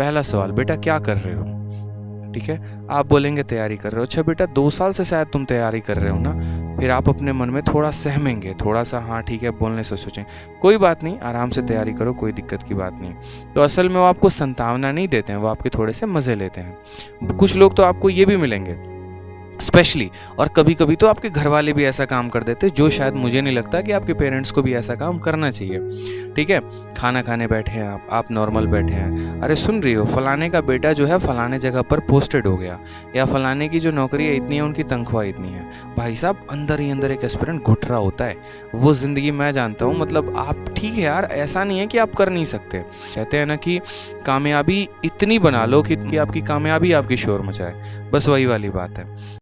पहला सवाल, बेटा, क्या कर रहे हो? ठीक है? आप बोलेंगे, तैयारी कर रहे हो। अच्छा बेटा, दो साल से शायद तुम तैयारी कर रहे हो ना? फिर आप अपने मन में थोड़ा सहमेंगे, थोड़ा सा हाँ ठीक है, बोलने से सोचें। कोई बात नहीं, आराम से तैयारी करो, कोई दिक्कत की बात नहीं। तो असल में वो आपको संतावना नहीं देते हैं, वो आपके थोड़े से मज़े लेते हैं। कुछ लोग तो आपको ये भी मिलेंगे स्पेशली और कभी कभी तो आपके घर वाले भी ऐसा काम कर देते, जो शायद मुझे नहीं लगता कि आपके पेरेंट्स को भी ऐसा काम करना चाहिए। ठीक है? खाना खाने बैठे हैं आप आप नॉर्मल बैठे हैं। अरे सुन रही हो, फलाने का बेटा जो है फलाने जगह पर पोस्टेड हो गया। या फलाने की जो नौकरी है इतनी है, उनकी तनख्वाह इतनी है। भाई साहब, अंदर ही अंदर एक एस्पिरेंट घुट रहा होता है। वो ज़िंदगी मैं जानता हूँ मतलब आप, ठीक है यार, ऐसा नहीं है कि आप कर नहीं सकते। कहते हैं ना कि कामयाबी इतनी बना लो कि आपकी कामयाबी आपकी शोर मचाए। बस वही वाली बात है।